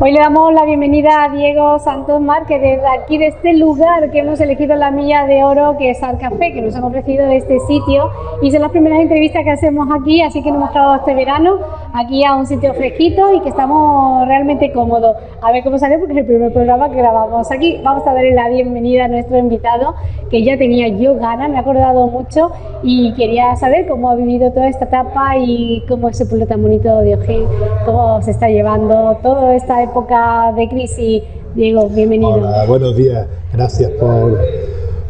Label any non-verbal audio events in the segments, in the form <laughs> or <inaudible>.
Hoy le damos la bienvenida a Diego Santos Márquez desde aquí, de este lugar que hemos elegido la Milla de Oro, que es Al Café, que nos han ofrecido de este sitio. Y son las primeras entrevistas que hacemos aquí, así que nos hemos quedado este verano aquí a un sitio fresquito y que estamos realmente cómodos. A ver cómo sale, porque es el primer programa que grabamos aquí. Vamos a darle la bienvenida a nuestro invitado, que ya tenía yo ganas, me ha acordado mucho y quería saber cómo ha vivido toda esta etapa y cómo ese pueblo tan bonito de Ojén, cómo se está llevando toda esta época de crisis. Diego, bienvenido. Hola, buenos días. Gracias por,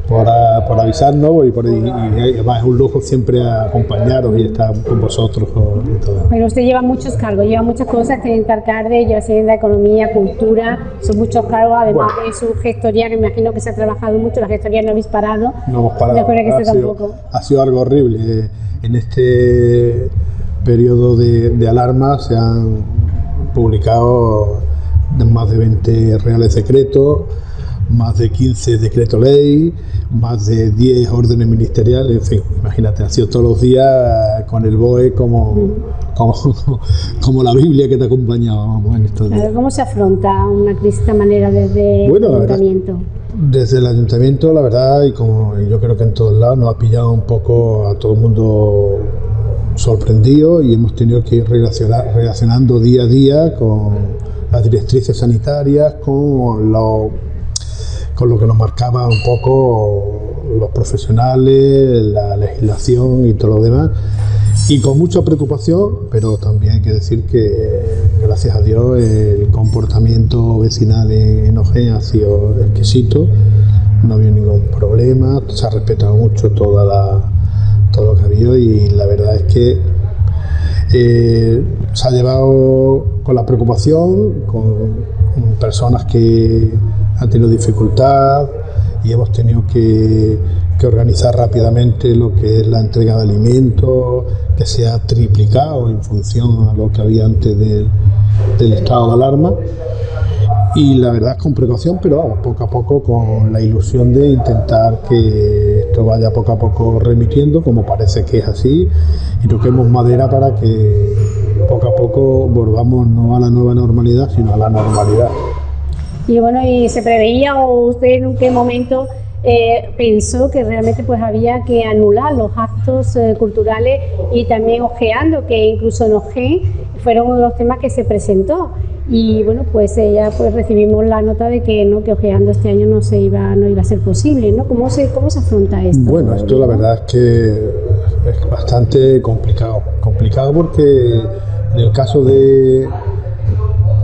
por, ah, por avisarnos y, por, y, y además es un lujo siempre acompañaros y estar con vosotros. Y todo. Pero usted lleva muchos cargos, lleva muchas cosas, tiene alcalde, lleva de Economía, Cultura, son muchos cargos, además Bueno. de su gestoría, que me imagino que se ha trabajado mucho, la gestoría no habéis parado. No hemos parado. Que ha, este sido, tampoco. ha sido algo horrible. En este periodo de, de alarma se han publicado más de 20 reales decretos, más de 15 decretos ley, más de 10 órdenes ministeriales, en fin, imagínate, ha sido todos los días con el BOE como, como, <laughs> como la Biblia que te acompañaba vamos, en estos días. ¿Cómo se afronta una crisis de esta manera desde Bueno, el verdad- ayuntamiento? Desde el ayuntamiento, la verdad, y como yo creo que en todos lados, nos ha pillado un poco a todo el mundo sorprendido y hemos tenido que ir relaciona- relacionando día a día con las directrices sanitarias, con lo, con lo que nos marcaba un poco los profesionales, la legislación y todo lo demás. Y con mucha preocupación, pero también hay que decir que, gracias a Dios, el comportamiento vecinal en, Ojén ha sido exquisito, no ha habido ningún problema, se ha respetado mucho toda la, todo lo que ha habido y la verdad es que eh, se ha llevado con la preocupación, con, personas que han tenido dificultad y hemos tenido que, organizar rápidamente lo que es la entrega de alimentos, que se ha triplicado en función a lo que había antes del estado de alarma. Y la verdad con precaución, pero vamos, poco a poco con la ilusión de intentar que esto vaya poco a poco remitiendo, como parece que es así, y toquemos madera para que poco a poco volvamos no a la nueva normalidad, sino a la normalidad. Y bueno, ¿y se preveía o usted en qué momento eh, pensó que realmente pues había que anular los actos eh, culturales y también ojeando, que incluso en Ojén fueron uno de los temas que se presentó? Y bueno, pues ya pues recibimos la nota de que no, que ojeando este año no se iba, no iba a ser posible, ¿no? ¿Cómo se, cómo se afronta esto? Bueno, esto la verdad es que es bastante complicado. Complicado porque en el caso de,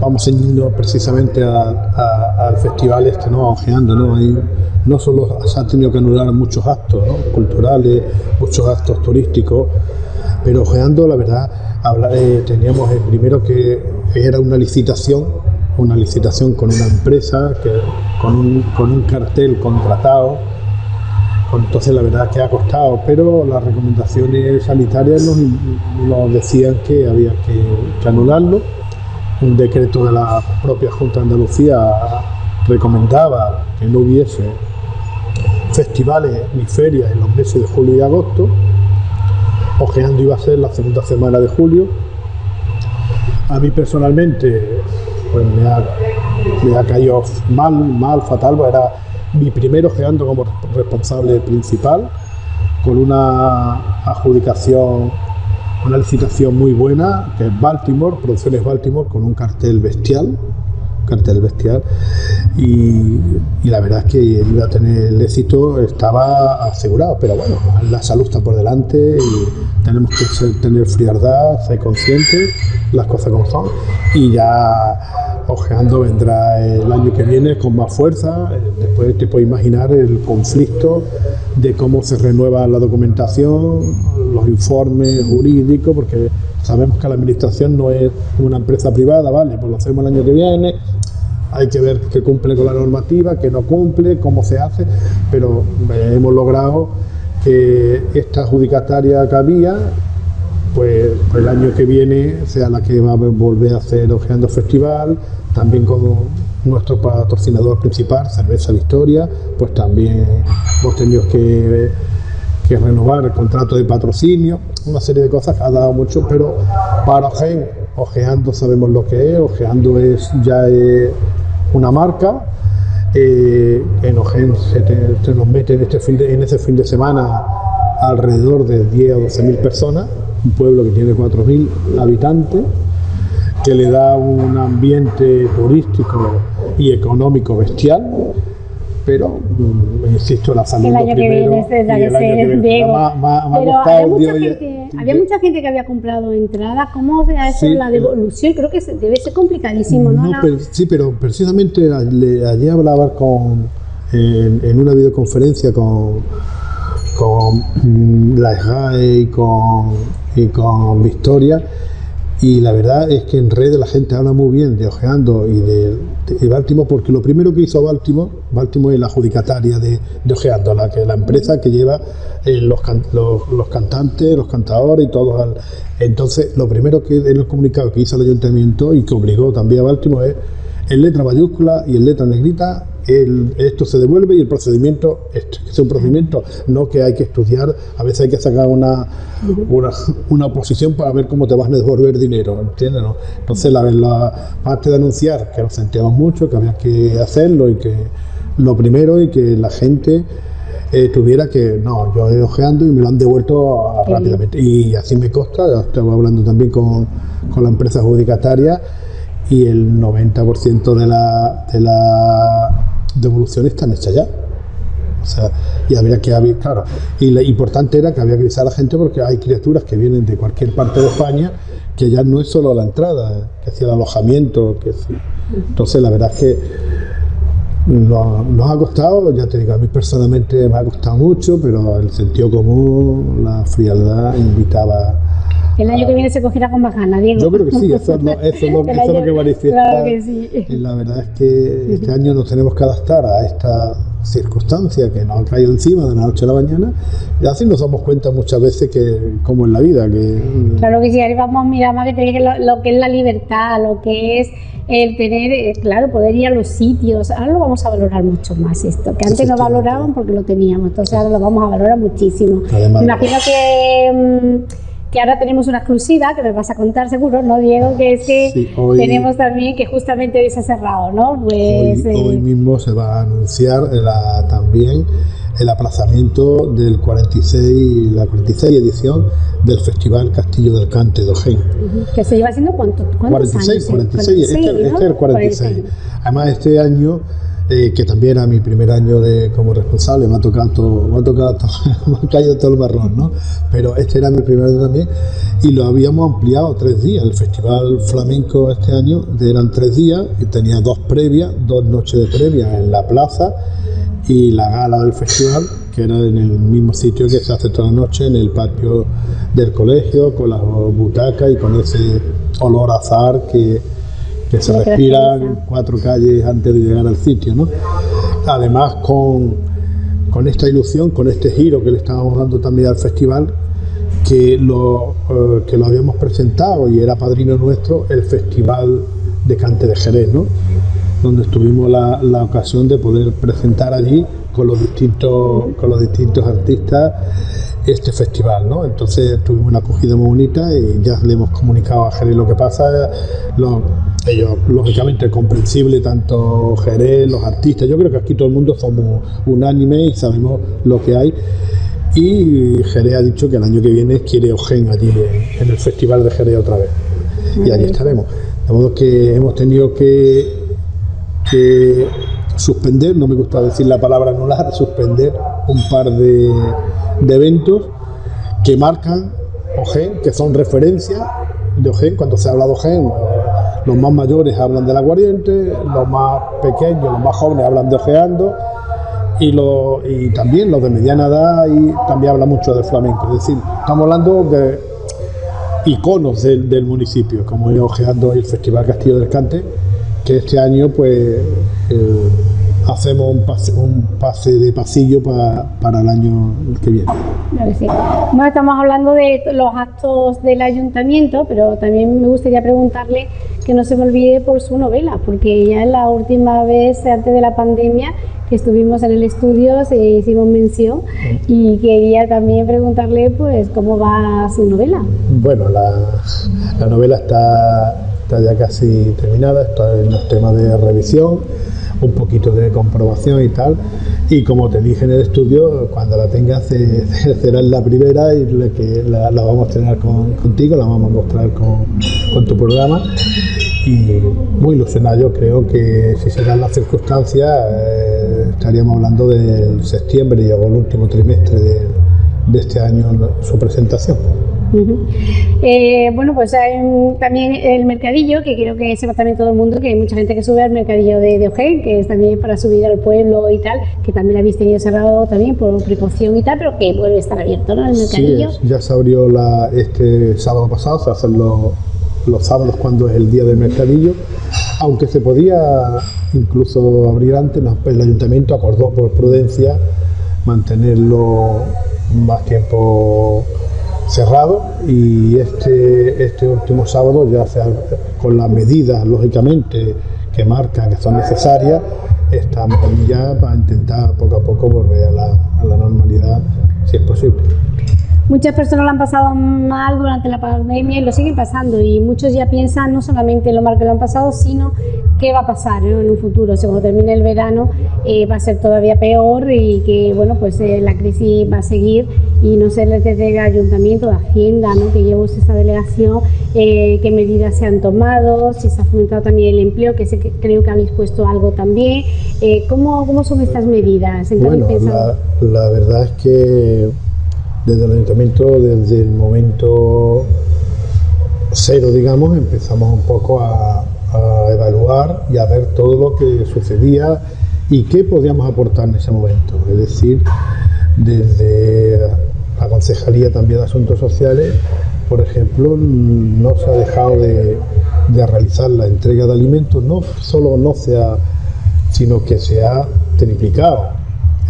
vamos ceñirnos precisamente a- a- al festival este, ¿no? Ojeando, ¿no? Ahí no solo se han tenido que anular muchos actos ¿no? culturales, muchos actos turísticos, pero Ojeando, la verdad, habla- eh, teníamos el primero que era una licitación, una licitación con una empresa, que, con, un, con un cartel contratado, entonces la verdad es que ha costado, pero las recomendaciones sanitarias nos, nos decían que había que, que anularlo. Un decreto de la propia Junta de Andalucía recomendaba que no hubiese festivales ni ferias en los meses de julio y agosto. Ojeando iba a ser la segunda semana de julio. A mí personalmente pues me ha, caído mal, mal, fatal, era mi primero ojeando como responsable principal, con una adjudicación, una licitación muy buena, que es Baltimore, Producciones Baltimore, con un cartel bestial, cartel bestial, y, y la verdad es que iba a tener el éxito, estaba asegurado, pero bueno, la salud está por delante y tenemos que tener frialdad, ser conscientes, las cosas como son, y ya ojeando vendrá el año que viene con más fuerza, después te puedes imaginar el conflicto de cómo se renueva la documentación, los informes jurídicos, porque sabemos que la administración no es una empresa privada, ¿vale? Pues lo hacemos el año que viene, hay que ver que cumple con la normativa, que no cumple, cómo se hace, pero hemos logrado esta adjudicataria que había, pues, pues el año que viene sea la que va a volver a hacer Ojeando Festival, también como nuestro patrocinador principal, Cerveza Victoria, pues también hemos tenido que, renovar el contrato de patrocinio, una serie de cosas que ha dado mucho, pero para Ojeando sabemos lo que es, Ojeando es ya una marca. Eh, en Ojen se, nos mete en, este fin en ese fin de semana alrededor de 10 o 12 mil personas, un pueblo que tiene 4 mil habitantes, que le da un ambiente turístico y económico bestial pero mm, insisto, la salud el año que viene tendrá que ser Diego. pero había mucha, gente, había mucha gente que había comprado entradas. ¿Cómo se ha hecho la devolución? Creo que debe ser complicadísimo, ¿no? sí, pero precisamente allí hablaba con, en, una videoconferencia con, con mm, la SGAE y con, y con Victoria y la verdad es que en redes la gente habla muy bien de Ojeando y de, Baltimore, porque lo primero que hizo Baltimore, Baltimore es la adjudicataria de, Ojeando, la, que, la empresa que lleva eh, los, los, cantantes, los cantadores y todo. entonces, lo primero que en el comunicado que hizo el ayuntamiento y que obligó también a Baltimore es en letra mayúscula y en letra negrita esto se devuelve y el procedimiento, es un procedimiento, no que hay que estudiar, a veces hay que sacar una, una, una oposición para ver cómo te vas a devolver dinero, ¿entiendes? No? Entonces, la, la parte de anunciar que nos sentíamos mucho, que había que hacerlo y que lo primero y que la gente eh, tuviera que, no, yo he ojeando y me lo han devuelto rápidamente. Y así me consta, estaba hablando también con, con la empresa adjudicataria y el 90% de la, de la devoluciones están hechas ya. O sea, y habría que haber, claro, y lo importante era que había que avisar a la gente porque hay criaturas que vienen de cualquier parte de España que ya no es solo la entrada, que es el alojamiento, que entonces la verdad es que nos, ha costado, ya te digo, a mí personalmente me ha costado mucho, pero el sentido común, la frialdad invitaba el año que viene se cogerá con más ganas, Diego. Yo creo que sí, eso es lo, eso es lo, <laughs> que manifiesta. Claro que sí. La verdad es que este año nos tenemos que adaptar a esta circunstancia que nos ha caído encima de la noche a la mañana y así nos damos cuenta muchas veces que como en la vida que claro que sí ahí vamos a mirar más que lo, que es la libertad lo que es el tener eh, claro poder ir a los sitios ahora lo vamos a valorar mucho más esto que antes no valoraban porque lo teníamos entonces ahora lo vamos a valorar muchísimo Además, imagino que mm, que ahora tenemos una exclusiva que me vas a contar seguro, ¿no, Diego? Que es que tenemos también que justamente hoy se ha cerrado, ¿no? Pues, hoy, eh, mismo se va a anunciar también el aplazamiento del 46, la 46 edición del Festival Castillo del Cante de Ojén. Que se lleva haciendo cuánto, 46, 46, este, este, es el 46. Además, este año eh, que también era mi primer año de, como responsable, me ha tocado todo, me ha tocado <laughs> me ha caído todo el marrón, ¿no? Pero este era mi primer año también y lo habíamos ampliado tres días. El Festival Flamenco este año eran tres días y tenía dos previas, dos noches de previa en la plaza y la gala del festival, que era en el mismo sitio que se hace toda la noche, en el patio del colegio, con las butacas y con ese olor a azar que que se respiran cuatro calles antes de llegar al sitio. ¿no? Además, con, con, esta ilusión, con este giro que le estábamos dando también al festival, que lo, eh, que lo habíamos presentado y era padrino nuestro el Festival de Cante de Jerez, ¿no? Donde tuvimos la, la ocasión de poder presentar allí con los distintos, con los distintos artistas este festival, ¿no? Entonces tuvimos una acogida muy bonita y ya le hemos comunicado a Jerez lo que pasa. ellos, lógicamente, comprensible, tanto Jerez, los artistas. Yo creo que aquí todo el mundo somos unánime y sabemos lo que hay. Y Jerez ha dicho que el año que viene quiere Ogen allí en, el Festival de Jerez otra vez. y allí estaremos. De modo que hemos tenido que, que suspender, no me gusta decir la palabra anular, suspender un par de, de eventos que marcan OGEN, que son referencias de OGEN. Cuando se habla de OGEN, los más mayores hablan de la aguardiente, los más pequeños, los más jóvenes hablan de Ojeando y, y también los de mediana edad y también habla mucho de flamenco. Es decir, estamos hablando de iconos del, municipio, como es Ojeando el Festival Castillo del Cante, que este año pues... Eh, hacemos un pase, un pase de pasillo para, el año que viene. Bueno, estamos hablando de los actos del ayuntamiento, pero también me gustaría preguntarle que no se me olvide por su novela, porque ya la última vez antes de la pandemia que estuvimos en el estudio se hicimos mención y quería también preguntarle pues cómo va su novela. Bueno, la, la novela está, está ya casi terminada, está en los temas de revisión un poquito de comprobación y tal. Y como te dije en el estudio, cuando la tengas <laughs> será la primera y la, que la, vamos a estrenar contigo, la vamos a mostrar con, con, tu programa. Y muy ilusionado, yo creo que si se dan las circunstancias, eh, estaríamos hablando del septiembre o el último trimestre de, de este año su presentación. Eh, bueno, pues hay también el mercadillo, que creo que sepa también todo el mundo, que hay mucha gente que sube al mercadillo de, de que es también para subir al pueblo y tal, que también lo habéis tenido cerrado también por precaución y tal, pero que vuelve a estar abierto, ¿no? El mercadillo. Sí, ya se abrió la, este sábado pasado, se hacen los, los sábados cuando es el día del mercadillo, aunque se podía incluso abrir antes, el ayuntamiento acordó por prudencia mantenerlo más tiempo cerrado y este, este último sábado ya se con las medidas lógicamente que marcan que son necesarias estamos ya para intentar poco a poco volver a la, a la normalidad si es posible. Muchas personas lo han pasado mal durante la pandemia y lo siguen pasando y muchos ya piensan no solamente en lo mal que lo han pasado, sino qué va a pasar en un futuro. Si cuando termine el verano eh, va a ser todavía peor y que bueno pues eh, la crisis va a seguir y no sé desde el ayuntamiento, de Hacienda, ¿no? que llevo esta delegación, eh, qué medidas se han tomado, si se ha fomentado también el empleo, que, sé que creo que habéis puesto algo también. ¿cómo, ¿Cómo son estas medidas? bueno, la, la verdad es que desde el ayuntamiento, desde el momento cero, digamos, empezamos un poco a, evaluar y a ver todo lo que sucedía y qué podíamos aportar en ese momento. Es decir, desde la Concejalía también de Asuntos Sociales, por ejemplo, no se ha dejado de, realizar la entrega de alimentos, no solo no se ha, sino que se ha triplicado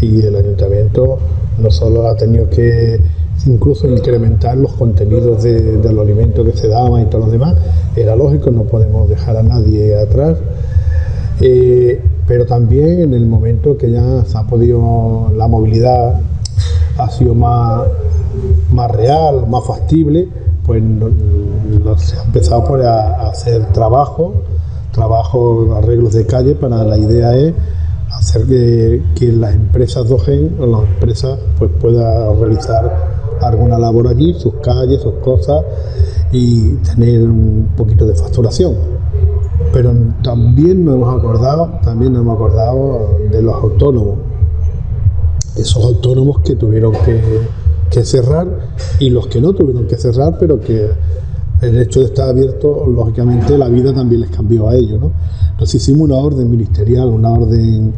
y el ayuntamiento no solo ha tenido que incluso incrementar los contenidos de, los alimentos que se daban y todo lo demás, era lógico, no podemos dejar a nadie atrás. Eh, pero también en el momento que ya se ha podido, la movilidad ha sido más, más real, más factible, pues se ha empezado pues, a, hacer trabajo, trabajo, arreglos de calle, para la idea es hacer que, las empresas DOGEN o las empresas pues puedan realizar alguna labor allí, sus calles, sus cosas y tener un poquito de facturación. Pero también nos hemos acordado, también nos hemos acordado de los autónomos, esos autónomos que tuvieron que, que cerrar y los que no tuvieron que cerrar, pero que el hecho de estar abierto, lógicamente la vida también les cambió a ellos. ¿no? Entonces hicimos una orden ministerial, una orden,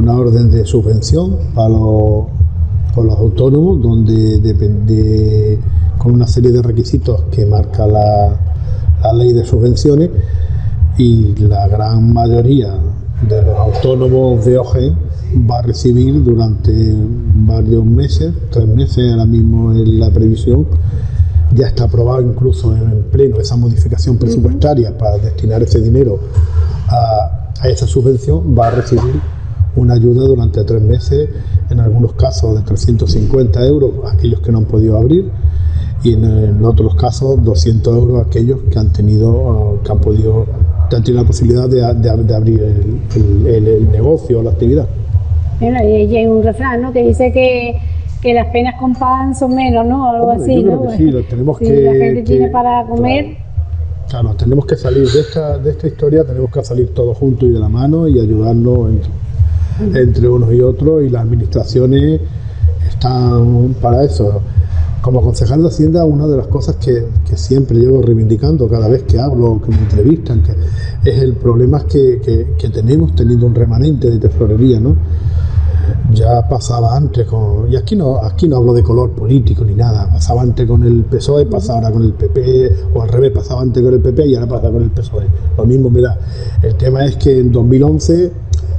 una orden de subvención para los, para los autónomos, donde depende con una serie de requisitos que marca la, la ley de subvenciones y la gran mayoría de los autónomos de OGE va a recibir durante varios meses, tres meses ahora mismo en la previsión, ya está aprobado incluso en pleno esa modificación presupuestaria para destinar ese dinero a, a esa subvención, va a recibir una ayuda durante tres meses, en algunos casos de 350 euros aquellos que no han podido abrir y en, otros casos 200 euros aquellos que han tenido, que han podido, que han tenido la posibilidad de, abrir el, negocio o la actividad. y hay un refrán ¿no? que dice que, que las penas con pan son menos, ¿no? Algo así, ¿no? sí, tenemos si que... la gente tiene para comer... Claro, tenemos que salir de esta, de esta historia, tenemos que salir todos juntos y de la mano y ayudarnos entre unos y otros y las administraciones están para eso. Como concejal de Hacienda, una de las cosas que, siempre llevo reivindicando cada vez que hablo, que me entrevistan, que es el problema que, que, tenemos teniendo un remanente de tesorería, ¿no? Ya pasaba antes con, y aquí no, aquí no hablo de color político ni nada, pasaba antes con el PSOE, pasaba ahora con el PP, o al revés, pasaba antes con el PP y ahora pasa con el PSOE. Lo mismo me da. El tema es que en 2011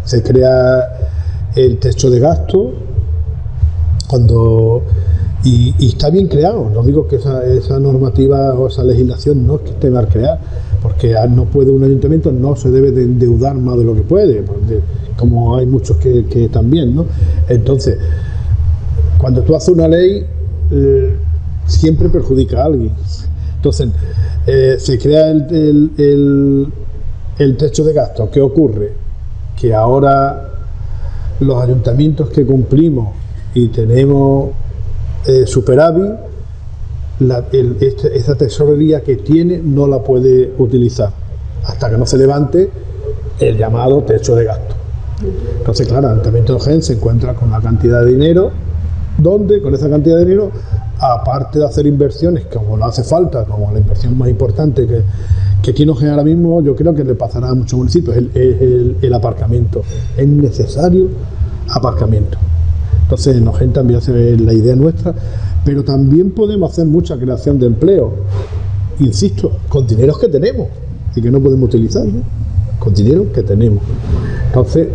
se crea el techo de gasto, cuando Y, está bien creado, no digo que esa, esa, normativa o esa legislación no es que esté mal creada, porque no puede un ayuntamiento, no se debe de endeudar más de lo que puede, como hay muchos que, también, ¿no? Entonces, cuando tú haces una ley, eh, siempre perjudica a alguien. Entonces, eh, se crea el, el, techo de gasto. ¿Qué ocurre? Que ahora los ayuntamientos que cumplimos y tenemos eh, superávit, la, este, esta tesorería que tiene no la puede utilizar. Hasta que no se levante el llamado techo de gasto. Entonces, claro, el Ayuntamiento de Gen se encuentra con una cantidad de dinero, donde con esa cantidad de dinero, aparte de hacer inversiones como no hace falta, como la inversión más importante que, que tiene Gen ahora mismo, yo creo que le pasará a muchos municipios, el, el, aparcamiento. Es necesario aparcamiento. Entonces, en Ogen también hace la idea nuestra, pero también podemos hacer mucha creación de empleo, insisto, con dineros que tenemos y que no podemos utilizar, con dinero que tenemos. Entonces,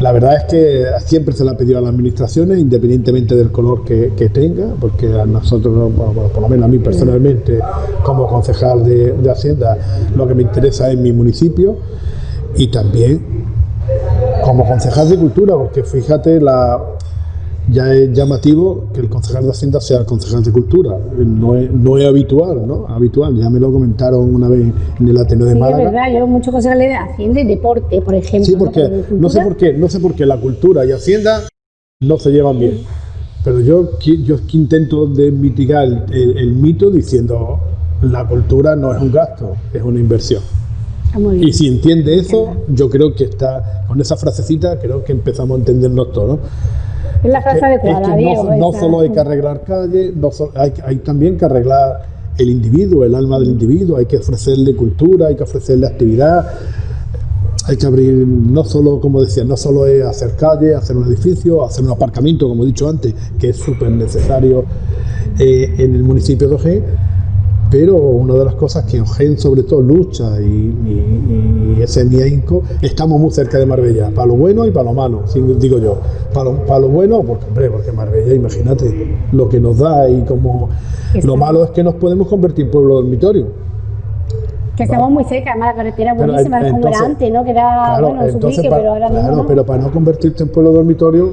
la verdad es que siempre se le ha pedido a las administraciones, independientemente del color que, tenga, porque a nosotros, por lo menos a mí personalmente, como concejal de Hacienda, lo que me interesa es mi municipio y también como concejal de Cultura, porque fíjate la, ya es llamativo que el concejal de Hacienda sea el concejal de Cultura. No es, no es habitual, ¿no? Habitual, ya me lo comentaron una vez en el Ateneo de Málaga. es verdad, yo muchos concejales de Hacienda y Deporte, por ejemplo. Sí, porque no, sé por qué, no sé por qué la cultura y Hacienda no se llevan bien. Pero yo, yo intento de mitigar el, mito diciendo la cultura no es un gasto, es una inversión. Ah, y si entiende eso, yo creo que está, con esa frasecita, creo que empezamos a entendernos todos. Es la frase adecuada, no, solo hay que arreglar calles, no hay, también que arreglar el individuo, el alma del individuo, hay que ofrecerle cultura, hay que ofrecerle actividad, hay que abrir, no solo, como decía, no solo es hacer calle, hacer un edificio, hacer un aparcamiento, como he dicho antes, que es súper necesario eh, en el municipio de Ojén, pero una de las cosas que Eugen sobre todo lucha y, ese es mi ahínco, estamos muy cerca de Marbella, para lo bueno y para lo malo, digo yo. Para lo, para lo bueno, porque hombre, porque Marbella, imagínate lo que nos da y como lo malo es que nos podemos convertir en pueblo dormitorio. Que estamos muy cerca, además la carretera buenísima, es como era antes, ¿no? Que era, bueno, su pique, pero ahora claro, no. pero para no convertirte en pueblo dormitorio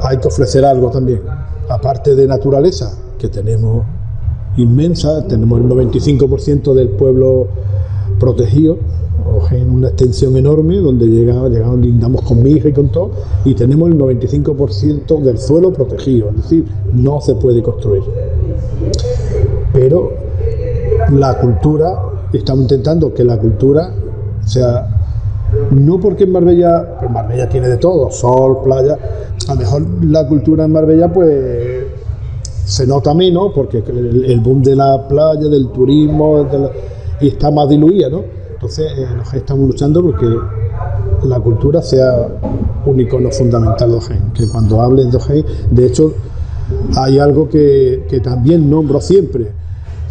hay que ofrecer algo también, aparte de naturaleza, que tenemos inmensa, tenemos el 95% del pueblo protegido, en una extensión enorme donde llegamos, llegamos, lindamos con mi hija y con todo, y tenemos el 95% del suelo protegido, es decir, no se puede construir. Pero la cultura, estamos intentando que la cultura sea, no porque en Marbella, Marbella tiene de todo, sol, playa, a lo mejor la cultura en Marbella pues se nota menos porque el, boom de la playa, del turismo, y está más diluida, ¿no? Entonces eh, estamos luchando porque la cultura sea un icono fundamental de Ojén, que cuando hablen de Ojén, de hecho hay algo que, también nombro siempre,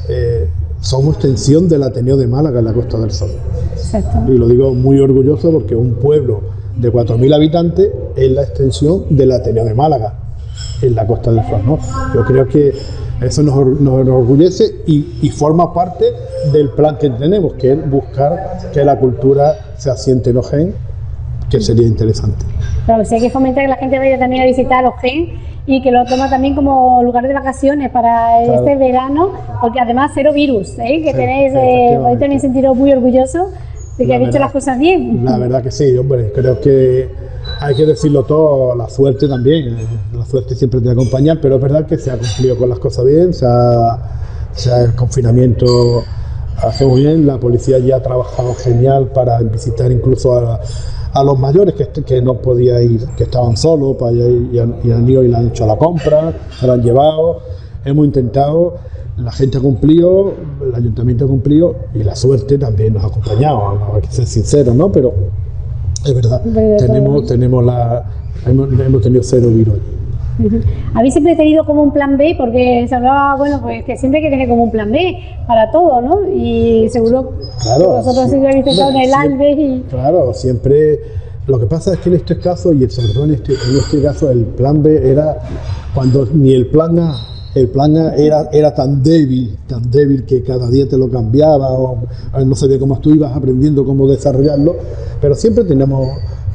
eh, somos extensión del Ateneo de Málaga en la Costa del Sol. Y lo digo muy orgulloso porque un pueblo de 4.000 habitantes es la extensión del Ateneo de Málaga en la Costa del Sol. ¿no? Yo creo que eso nos, enorgullece y, forma parte del plan que tenemos, que es buscar que la cultura se asiente en Ojén, que sería interesante. Claro, sí hay que fomentar que la gente vaya también a visitar Ojén y que lo toma también como lugar de vacaciones para este verano, porque además cero virus, ¿eh? que tenéis, eh, hoy tenéis sentido muy orgulloso de que habéis hecho las cosas bien. La verdad que sí, hombre, creo que hay que decirlo todo, la suerte también, eh, la suerte siempre te acompaña, pero es verdad que se ha cumplido con las cosas bien, se ha, el confinamiento hace muy bien, la policía ya ha trabajado genial para visitar incluso a, los mayores que, que, no podía ir, que estaban solos, para ir, y, han, ido y le han hecho la compra, se la han llevado, hemos intentado, la gente ha cumplido, el ayuntamiento ha cumplido y la suerte también nos ha acompañado, hay que ser sinceros, ¿no? Pero es verdad, tenemos, tenemos, la, hemos, tenido cero virus. Habéis siempre tenido como un plan B, porque se hablaba, bueno, pues que siempre hay que tener como un plan B para todo, ¿no? Y seguro claro, vosotros siempre habéis pensado en el ALBE y... Claro, siempre... Lo que pasa es que en este caso, y sobre todo en este, en este caso, el plan B era cuando ni el plan A, el plan era, era tan débil, tan débil que cada día te lo cambiaba o, no sabía cómo tú ibas aprendiendo cómo desarrollarlo, pero siempre tenemos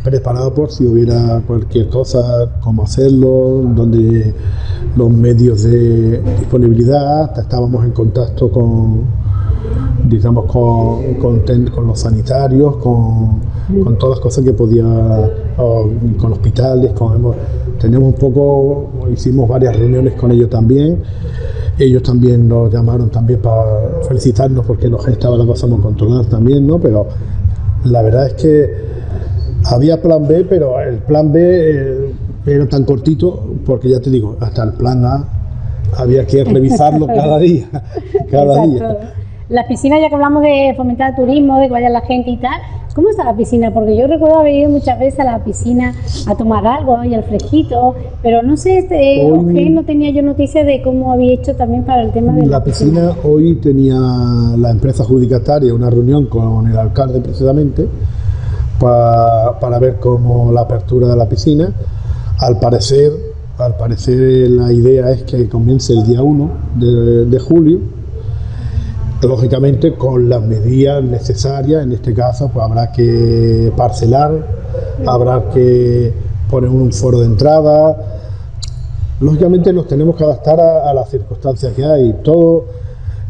preparado por si hubiera cualquier cosa, cómo hacerlo, donde los medios de disponibilidad, estábamos en contacto con, digamos, con, con, los sanitarios, con, con, todas las cosas que podía, con hospitales, con, tenemos un poco, hicimos varias reuniones con ellos también, ellos también nos llamaron también para felicitarnos porque nos estaba la cosa muy controlada también, ¿no? Pero la verdad es que había plan B, pero el plan B eh, era tan cortito porque ya te digo, hasta el plan A había que revisarlo <laughs> cada día, cada día. Las piscinas, ya que hablamos de fomentar el turismo, de que vaya la gente y tal, ¿cómo está la piscina? Porque yo recuerdo haber ido muchas veces a la piscina a tomar algo y al fresquito, pero no sé, este, hoy, no tenía yo noticias de cómo había hecho también para el tema de la, la piscina. Hoy tenía la empresa adjudicataria una reunión con el alcalde precisamente para, para ver cómo la apertura de la piscina. Al parecer, al parecer la idea es que comience el día 1 de, de julio Lógicamente con las medidas necesarias, en este caso pues habrá que parcelar, habrá que poner un foro de entrada. Lógicamente nos tenemos que adaptar a, las circunstancias que hay. Todos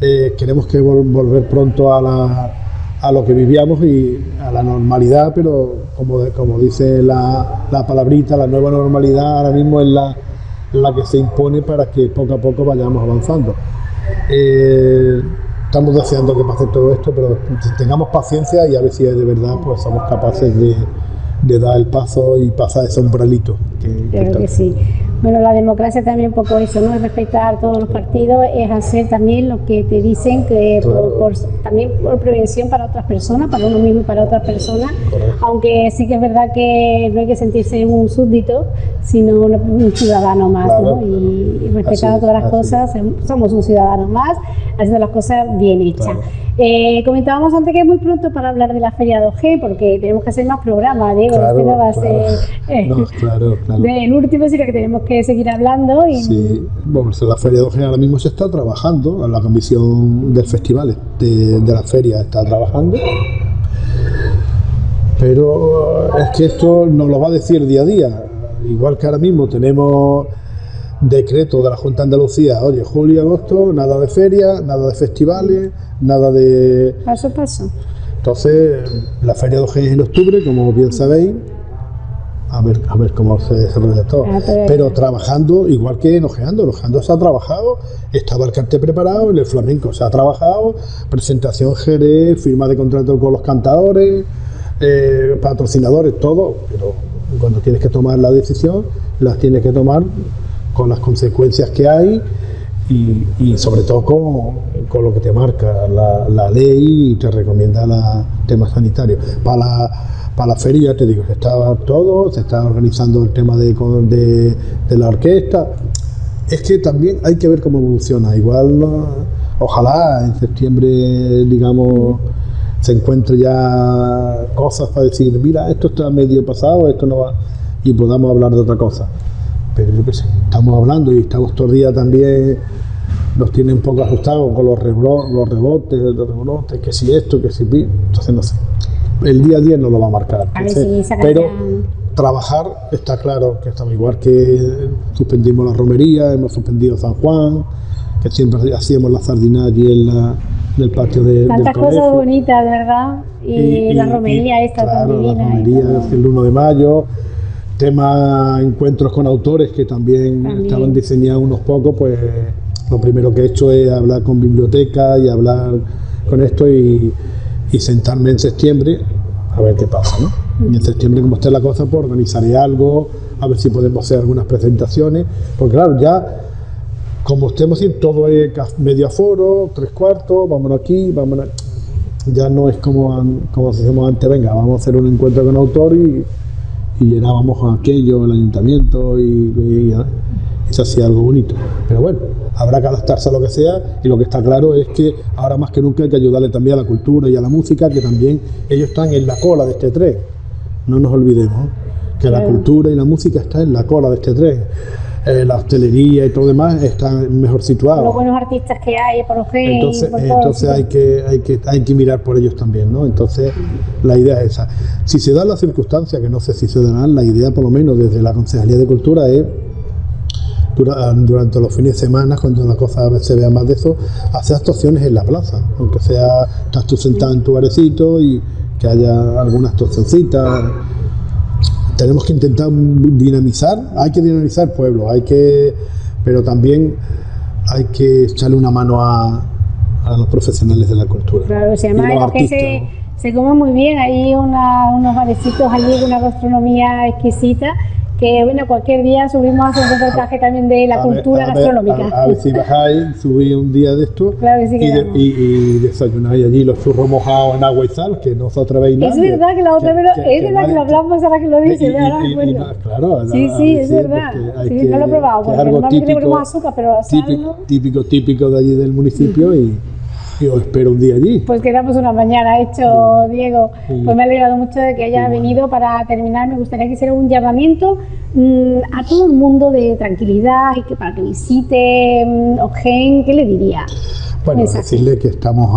eh, queremos que volver pronto a, a, lo que vivíamos y a la normalidad, pero como, como dice la, la, palabrita, la nueva normalidad ahora mismo es la, la que se impone para que poco a poco vayamos avanzando. Eh, estamos deseando que pase todo esto, pero tengamos paciencia y a ver si de verdad pues somos capaces de, dar el paso y pasar ese umbralito. Que, que sí. Bueno, la democracia también un poco eso, ¿no? Es respetar todos los partidos, es hacer también lo que te dicen, que por, también por prevención para otras personas, para uno mismo y para otras personas, aunque sí que es verdad que no hay que sentirse un súbdito, sino un ciudadano más, ¿no? Y, respetar todas las cosas, somos un ciudadano más, haciendo las cosas bien hechas. Eh, comentábamos antes que es muy pronto para hablar de la Feria 2G, porque tenemos que hacer más programas, Diego, este no va a ser eh, <laughs> del último, sino que tenemos que seguir hablando. Y... Sí, bueno, la Feria 2G ahora mismo se está trabajando, la comisión del festival de, de la feria está trabajando, pero es que esto nos lo va a decir día a día, igual que ahora mismo tenemos decreto de la Junta de Andalucía, oye, julio y agosto, nada de feria, nada de festivales, nada de... Paso a paso. Entonces, la feria de OG es en octubre, como bien sabéis, a ver, a ver cómo se desarrolla todo. Ah, pero trabajando igual que en Ojeando, en Ojeando se ha trabajado, estaba el cartel preparado, en el flamenco se ha trabajado, presentación Jerez, firma de contrato con los cantadores, eh, patrocinadores, todo, pero cuando tienes que tomar la decisión, las tienes que tomar con las consecuencias que hay y, sobre todo con, lo que te marca la, ley y te recomienda el tema sanitario. Para la, para la feria, te digo, se está todo, se está organizando el tema de, de, la orquesta. Es que también hay que ver cómo evoluciona. Igual, ojalá en septiembre, digamos, se encuentre ya cosas para decir, mira, esto está medio pasado, esto no va, y podamos hablar de otra cosa pero yo qué sé, estamos hablando y estamos todo el día también, nos tiene un poco asustados con los rebotes, los rebotes, que si esto, que si entonces no sé. El día a día no lo va a marcar. pero trabajar está claro que estamos igual que suspendimos la romería, hemos suspendido San Juan, que siempre hacíamos la sardina allí en, la, el patio de, Tantas cosas bonitas, ¿verdad? Y, la romería esta claro, La romería el 1 de mayo, Tema encuentros con autores que también, estaban diseñados unos pocos, pues lo primero que he hecho es hablar con biblioteca y hablar con esto y, sentarme en septiembre a ver qué pasa, ¿no? Y en septiembre, como esté la cosa, pues organizaré algo, a ver si podemos hacer algunas presentaciones, porque claro, ya como estemos en todo es medio aforo, tres cuartos, vámonos aquí, vámonos... Ya no es como, como hacíamos antes, venga, vamos a hacer un encuentro con autor y y llenábamos aquello, el ayuntamiento y, se hacía algo bonito. Pero bueno, habrá que adaptarse a lo que sea y lo que está claro es que ahora más que nunca hay que ayudarle también a la cultura y a la música, que también ellos están en la cola de este tren. No nos olvidemos que la cultura y la música están en la cola de este tren. eh, la hostelería y todo lo demás están mejor situados. Los buenos artistas que hay, por ejemplo. Entonces, entonces hay, que, hay, que, hay que mirar por ellos también, ¿no? Entonces, la idea es esa. Si se dan las circunstancias, que no sé si se darán, la idea por lo menos desde la Concejalía de Cultura es durante los fines de semana, cuando la cosa se vea más de eso, hacer actuaciones en la plaza, aunque sea, estás tú sentado en tu barecito y que haya alguna actuacioncita. Tenemos que intentar dinamizar, hay que dinamizar el pueblo, hay que, pero también hay que echarle una mano a, los profesionales de la cultura. Claro, se llama que se, se, come muy bien, hay unos barecitos allí, una gastronomía exquisita que bueno, cualquier día subimos a hacer un reportaje también de la cultura gastronómica. A, ver si bajáis, subí un día de esto y, y, desayunáis allí los churros mojados en agua y sal, que no os atrevéis nada. Es verdad que la otra vez, es verdad que lo hablamos ahora que lo dice, ¿verdad? claro, sí, sí, es verdad. Sí, no lo he probado, porque normalmente le ponemos azúcar, pero sal, típico, típico, típico de allí del municipio y <laughs> yo espero un día allí. Pues quedamos una mañana hecho, Diego. Pues me ha alegrado mucho de que haya venido. Para terminar, me gustaría que hiciera un llamamiento mm, a todo el mundo de tranquilidad y que para que visite mm, Ogen, ¿qué le diría? Bueno, decirle que estamos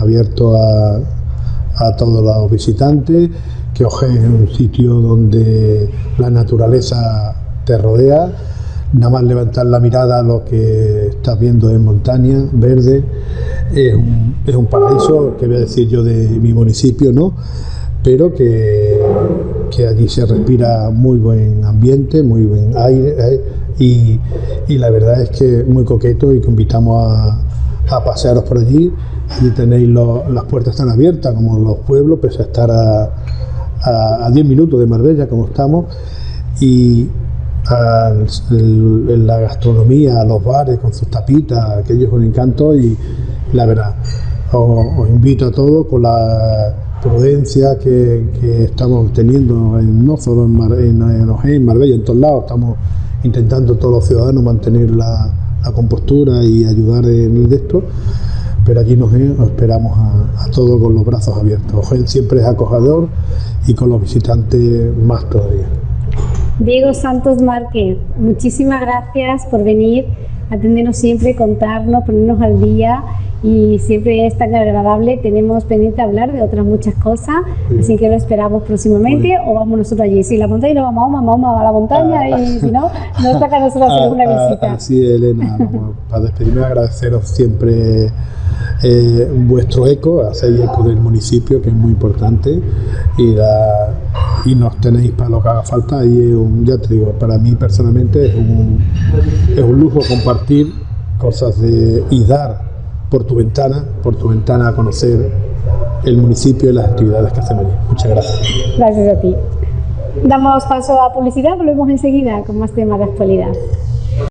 abiertos a, a todos los visitantes, que Ogen es un sitio donde la naturaleza te rodea nada más levantar la mirada a lo que estás viendo en montaña, verde, es un, es un paraíso, que voy a decir yo de mi municipio, ¿no? pero que, que, allí se respira muy buen ambiente, muy buen aire ¿eh? y, y, la verdad es que muy coqueto y que invitamos a, a pasearos por allí. Allí tenéis las puertas tan abiertas como los pueblos, pese a estar a, a 10 minutos de Marbella como estamos y, la gastronomía, los bares con sus tapitas, aquello es un encanto y la verdad, os, invito a todos con la prudencia que, estamos teniendo en, no solo en, Mar, en, Marbella, en todos lados, estamos intentando todos los ciudadanos mantener la, compostura y ayudar en el de esto, pero aquí nos, esperamos a, a, todos con los brazos abiertos. Ojen siempre es acogedor y con los visitantes más todavía. Diego Santos Márquez, muchísimas gracias por venir, atendernos siempre, contarnos, ponernos al día y siempre es tan agradable. Tenemos pendiente hablar de otras muchas cosas, así que lo esperamos próximamente o vamos nosotros allí. Si la montaña no vamos, vamos, vamos a la montaña ah. y si no, nos toca a nosotros <laughs> hacer ah, una ah, visita. Así, Elena, para despedirme agradeceros siempre eh, vuestro eco, hacéis eco del municipio, que es muy importante, y, y nos tenéis para lo que haga falta. Y ya te digo, para mí personalmente es un, es un lujo compartir cosas de, y dar por tu ventana, por tu ventana a conocer el municipio y las actividades que hacemos allí. Muchas gracias. Gracias a ti. Damos paso a publicidad, volvemos enseguida con más temas de actualidad.